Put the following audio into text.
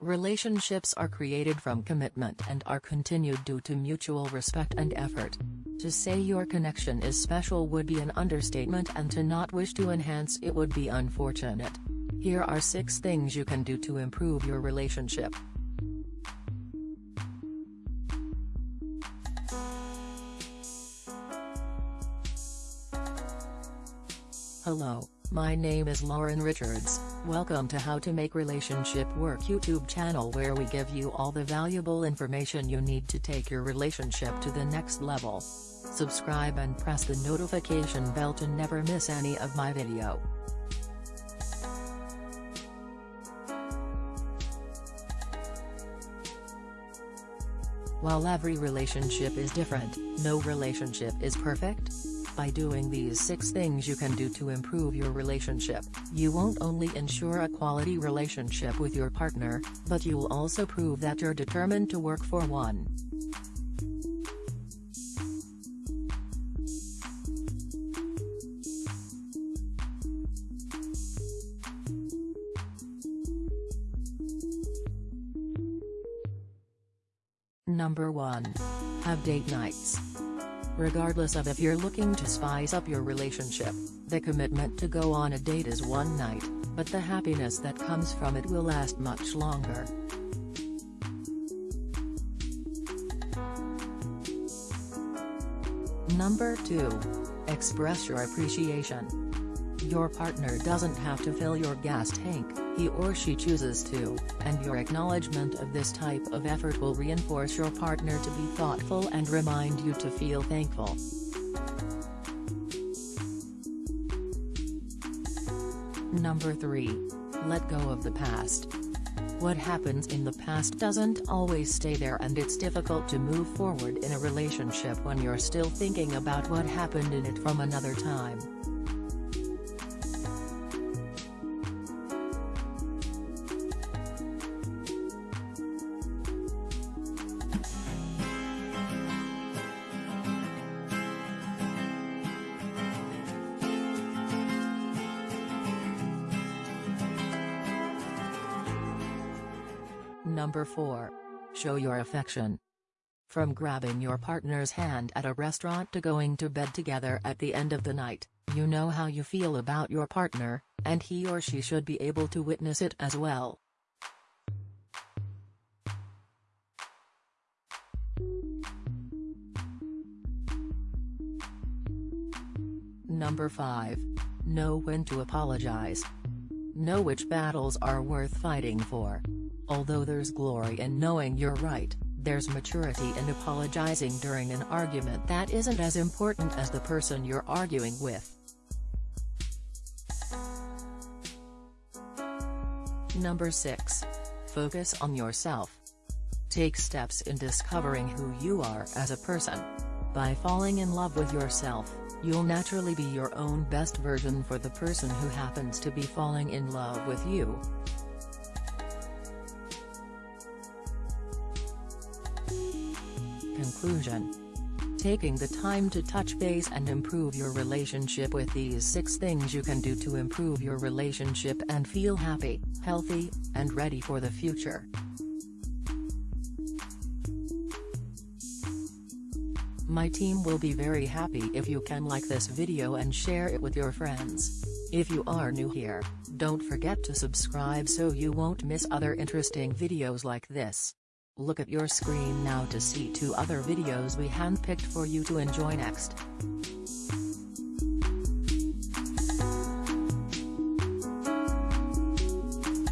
Relationships are created from commitment and are continued due to mutual respect and effort. To say your connection is special would be an understatement and to not wish to enhance it would be unfortunate. Here are 6 things you can do to improve your relationship. Hello, my name is Lauren Richards, welcome to How to Make Relationship Work YouTube channel where we give you all the valuable information you need to take your relationship to the next level. Subscribe and press the notification bell to never miss any of my video. While every relationship is different, no relationship is perfect. By doing these 6 things you can do to improve your relationship, you won't only ensure a quality relationship with your partner, but you'll also prove that you're determined to work for one. Number 1. Have date nights. Regardless of if you're looking to spice up your relationship, the commitment to go on a date is one night, but the happiness that comes from it will last much longer. Number 2. Express your appreciation. Your partner doesn't have to fill your gas tank, he or she chooses to, and your acknowledgement of this type of effort will reinforce your partner to be thoughtful and remind you to feel thankful. Number 3. Let go of the past. What happens in the past doesn't always stay there and it's difficult to move forward in a relationship when you're still thinking about what happened in it from another time. Number 4. Show your affection. From grabbing your partner's hand at a restaurant to going to bed together at the end of the night, you know how you feel about your partner, and he or she should be able to witness it as well. Number 5. Know when to apologize. Know which battles are worth fighting for. Although there's glory in knowing you're right, there's maturity in apologizing during an argument that isn't as important as the person you're arguing with. Number 6. Focus on yourself. Take steps in discovering who you are as a person. By falling in love with yourself, you'll naturally be your own best version for the person who happens to be falling in love with you. Conclusion Taking the time to touch base and improve your relationship with these 6 things you can do to improve your relationship and feel happy, healthy, and ready for the future. My team will be very happy if you can like this video and share it with your friends. If you are new here, don't forget to subscribe so you won't miss other interesting videos like this. Look at your screen now to see two other videos we handpicked for you to enjoy next.